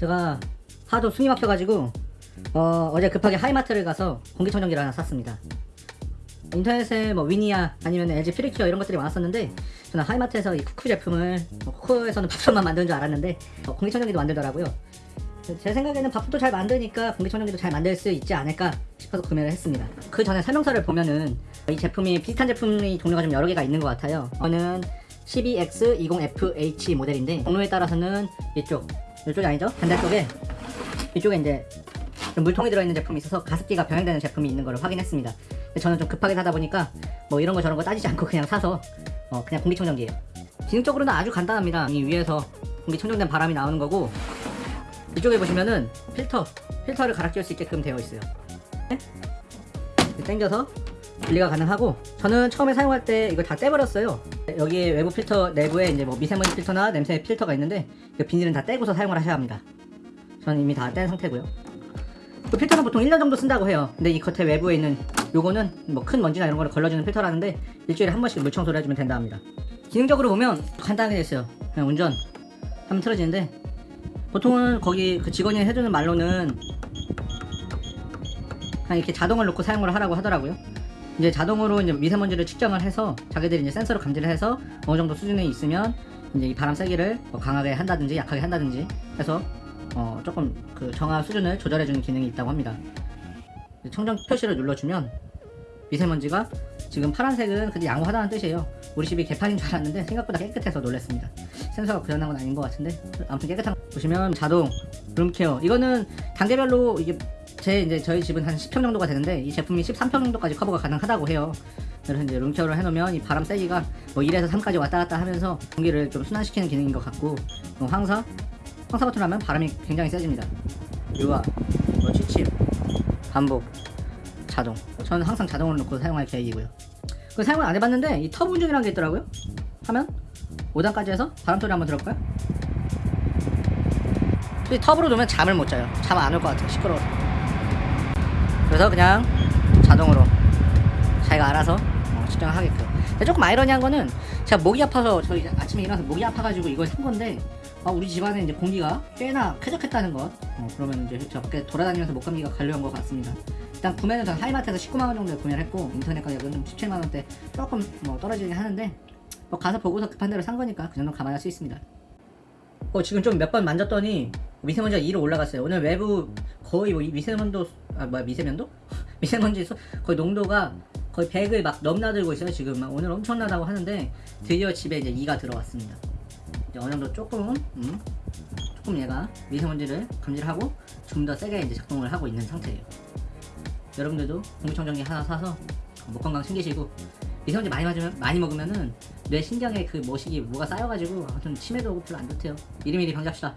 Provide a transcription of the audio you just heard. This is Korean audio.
제가 하도 숨이 막혀가지고 어, 어제 급하게 하이마트를 가서 공기청정기를 하나 샀습니다. 인터넷에 뭐 위니아 아니면 LG 퓨리큐어 이런 것들이 많았었는데 저는 하이마트에서 이 쿠쿠 제품을 뭐 쿠쿠에서는 밥솥만 만드는 줄 알았는데 어, 공기청정기도 만들더라고요. 제 생각에는 밥솥도 잘 만드니까 공기청정기도 잘 만들 수 있지 않을까 싶어서 구매를 했습니다. 그 전에 설명서를 보면은 이 제품이 비슷한 제품이 종류가 좀 여러 개가 있는 것 같아요. 이거는 12X20FH 모델인데 종류에 따라서는 이쪽 이쪽이 아니죠? 반대쪽에 이쪽에 이제 좀 물통이 들어있는 제품이 있어서 가습기가 병행되는 제품이 있는 걸 확인했습니다. 근데 저는 좀 급하게 사다 보니까 뭐 이런 거 저런 거 따지지 않고 그냥 사서 어, 그냥 공기청정기예요. 기능적으로는 아주 간단합니다. 이 위에서 공기청정된 바람이 나오는 거고 이쪽에 보시면은 필터 필터를 갈아 끼울 수 있게끔 되어 있어요. 네? 이렇게 당겨서 분리가 가능하고 저는 처음에 사용할 때 이걸 다 떼버렸어요. 여기에 외부 필터 내부에 이제 뭐 미세먼지 필터나 냄새 필터가 있는데 이 비닐은 다 떼고서 사용을 하셔야 합니다. 저는 이미 다 뗀 상태고요. 그 필터는 보통 1년 정도 쓴다고 해요. 근데 이 겉에 외부에 있는 요거는 뭐 큰 먼지나 이런 거를 걸러주는 필터라는데 일주일에 한 번씩 물 청소를 해주면 된다 합니다. 기능적으로 보면 간단하게 돼 있어요. 그냥 운전 하면 틀어지는데 보통은 거기 그 직원이 해주는 말로는 그냥 이렇게 자동을 놓고 사용을 하라고 하더라고요. 이제 자동으로 이제 미세먼지를 측정을 해서 자기들이 이제 센서로 감지를 해서 어느 정도 수준에 있으면 이제 이 바람 세기를 뭐 강하게 한다든지 약하게 한다든지 해서 어 조금 그 정화 수준을 조절해주는 기능이 있다고 합니다. 청정 표시를 눌러주면 미세먼지가 지금 파란색은 근데 양호하다는 뜻이에요. 우리 집이 개판인 줄 알았는데 생각보다 깨끗해서 놀랐습니다. 센서가 고장난 건 아닌 것 같은데 아무튼 깨끗한 거. 보시면 자동 룸케어 이거는 단계별로 이게 제 이제 저희 집은 한 10평 정도가 되는데 이 제품이 13평 정도까지 커버가 가능하다고 해요. 그래서 이제 룸케어를 해놓으면 이 바람 세기가 뭐 1에서 3까지 왔다 갔다 하면서 공기를 좀 순환시키는 기능인 것 같고 뭐 황사 황사 버튼 하면 바람이 굉장히 세집니다. 유화, 뭐 취침, 반복, 자동. 저는 항상 자동으로 놓고 사용할 계획이고요. 그 사용을 안 해봤는데 이 터보 운전이라는 게 있더라고요. 하면 5단까지 해서 바람 소리 한번 들어볼까요? 이 터보로 놓으면 잠을 못 자요. 잠 안 올 것 같아요. 시끄러워서. 그래서 그냥 자동으로 자기가 알아서 어, 측정을 하게끔. 조금 아이러니한 거는 제가 목이 아파서 저희 아침에 일어나서 목이 아파가지고 이걸 산 건데 아, 우리 집안에 이제 공기가 꽤나 쾌적했다는 것. 어, 그러면 이제 저 밖에 돌아다니면서 목감기가 관료한 것 같습니다. 일단 구매는 전 하이마트에서 19만원 정도에 구매를 했고 인터넷 가격은 좀 17만원대 조금 뭐 떨어지긴 하는데 뭐 가서 보고서 급한 대로 산 거니까 그 정도 감안할 수 있습니다. 어 지금 좀 몇 번 만졌더니 미세먼지가 2로 올라갔어요. 오늘 외부 거의 뭐이 미세먼도 아 뭐야 미세면도? 미세먼지 소- 거의 농도가 거의 100을 막 넘나들고 있어요 지금 막 오늘 엄청나다고 하는데 드디어 집에 이제 2가 들어왔습니다. 이제 어느 정도 조금 음, 조금 얘가 미세먼지를 감지하고 좀 더 세게 이제 작동을 하고 있는 상태예요. 여러분들도 공기청정기 하나 사서 목 건강 챙기시고 미세먼지 많이 맞으면 많이 먹으면은 뇌 신경에 그 뭐시기 뭐가 쌓여가지고 아무튼 치매도 별로 안 좋대요. 미리미리 방지합시다.